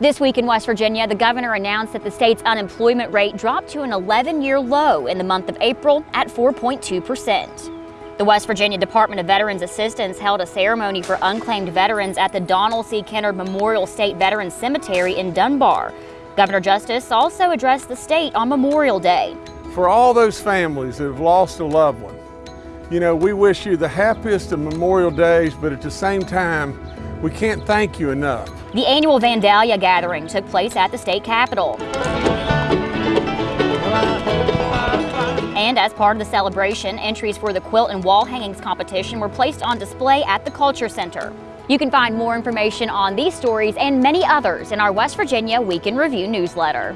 This week in West Virginia, the governor announced that the state's unemployment rate dropped to an 11 year low in the month of April at 4.2%. The West Virginia Department of Veterans Assistance held a ceremony for unclaimed veterans at the Donel C. Kinnard Memorial State Veterans Cemetery in Dunbar. Governor Justice also addressed the state on Memorial Day. For all those families that have lost a loved one, you know, we wish you the happiest of Memorial Days, but at the same time, we can't thank you enough. The annual Vandalia gathering took place at the state capitol. And as part of the celebration, entries for the quilt and wall hangings competition were placed on display at the Culture Center. You can find more information on these stories and many others in our West Virginia Week in Review newsletter.